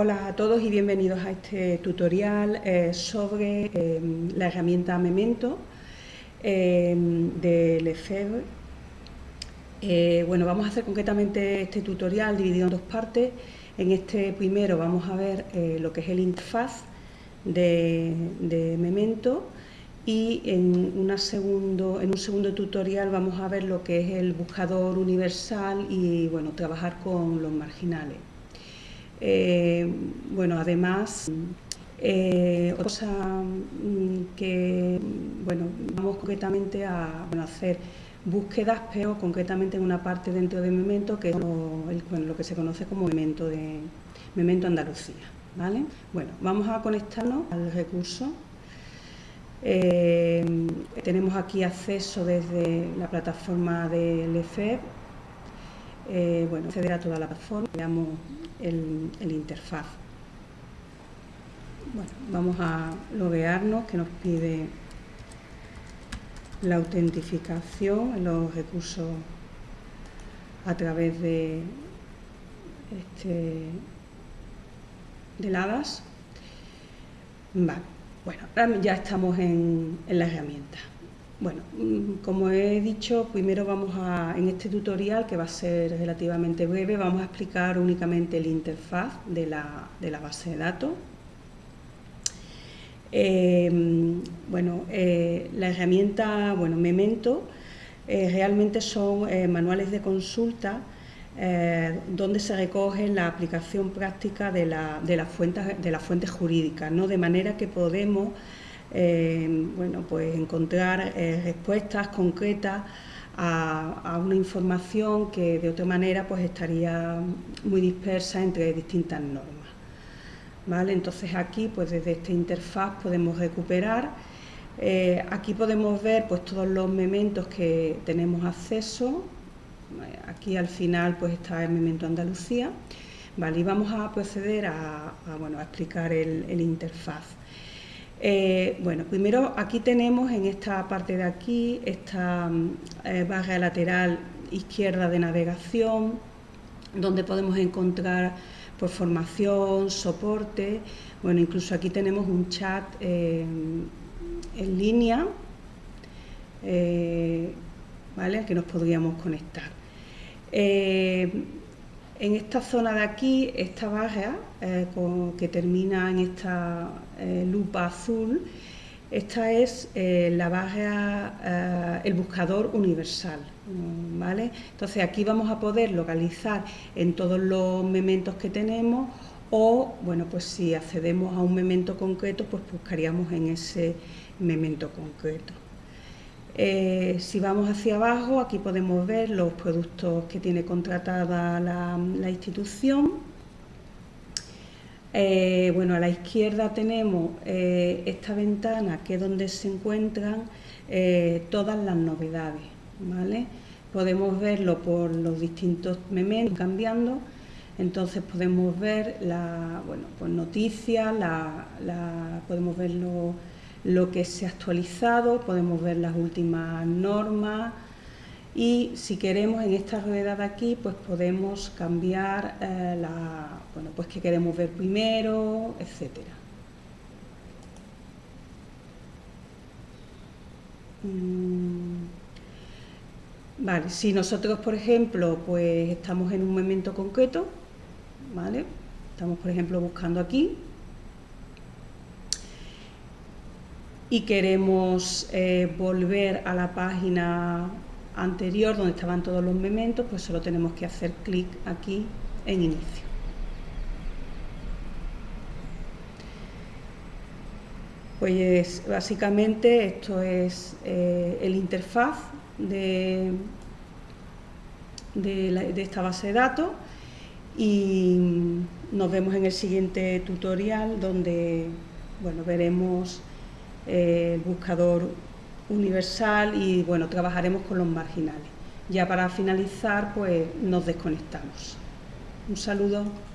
Hola a todos y bienvenidos a este tutorial eh, sobre eh, la herramienta Memento eh, de Lefebvre. bueno, vamos a hacer concretamente este tutorial dividido en dos partes. En este primero vamos a ver lo que es el interfaz de, Memento y en, una segundo, en un segundo tutorial vamos a ver lo que es el buscador universal y bueno, trabajar con los marginales. Eh, bueno, además, eh, otra cosa mm, que, bueno, vamos concretamente a hacer búsquedas, pero concretamente en una parte dentro de Memento, que es lo, que se conoce como Memento, de, Memento Andalucía. ¿vale? Bueno, vamos a conectarnos al recurso. Eh, tenemos aquí acceso desde la plataforma del EFEB, bueno, acceder a toda la plataforma, veamos el, interfaz. Bueno, vamos a loguearnos que nos pide la autentificación en los recursos a través de este del HADAS. Vale, bueno, ya estamos en, en la herramienta. Bueno, mm, como he dicho, primero vamos a, en este tutorial, que va a ser relativamente breve, vamos a explicar únicamente la interfaz de la, base de datos. Eh, bueno, eh, la herramienta, bueno, Memento, eh, realmente son manuales de consulta donde se recoge la aplicación práctica de, la, de las fuentes, de las fuentes jurídicas, ¿no? de manera que podemos eh, bueno, pues encontrar eh, respuestas concretas a, una información que de otra manera pues estaría muy dispersa entre distintas normas. ¿Vale? Entonces aquí pues desde esta interfaz podemos recuperar, eh, aquí podemos ver pues todos los mementos que tenemos acceso, aquí al final pues está el memento Andalucía, ¿vale? y vamos a proceder a, bueno, a explicar el interfaz. Eh, bueno, primero aquí tenemos en esta parte de aquí, esta eh, barra lateral izquierda de navegación, donde podemos encontrar por formación, soporte, bueno, incluso aquí tenemos un chat eh, en línea, ¿vale?, al que nos podríamos conectar. En esta zona de aquí, esta barra eh, que termina en esta eh, lupa azul, esta es eh, la barra, el buscador universal. ¿vale? Entonces aquí vamos a poder localizar en todos los mementos que tenemos o, bueno, pues si accedemos a un memento concreto, pues buscaríamos en ese memento concreto. Eh, si vamos hacia abajo, aquí podemos ver los productos que tiene contratada la, institución. Eh, bueno, a la izquierda tenemos eh, esta ventana que es donde se encuentran todas las novedades. Podemos verlo por los distintos mementos cambiando. Entonces podemos ver la, bueno, pues noticias, podemos verlo lo que se ha actualizado, podemos ver las últimas normas y si queremos en esta rueda de aquí pues podemos cambiar eh, la, bueno, pues que queremos ver primero, etcétera. Mm, vale, si nosotros por ejemplo pues estamos en un momento concreto, ¿vale? Estamos por ejemplo buscando aquí, y queremos eh, volver a la página anterior donde estaban todos los mementos, pues solo tenemos que hacer clic aquí en inicio. Pues básicamente esto es eh, el interfaz de, de esta base de datos y nos vemos en el siguiente tutorial donde bueno, veremos el buscador universal y bueno, trabajaremos con los marginales. Ya para finalizar, pues nos desconectamos. Un saludo.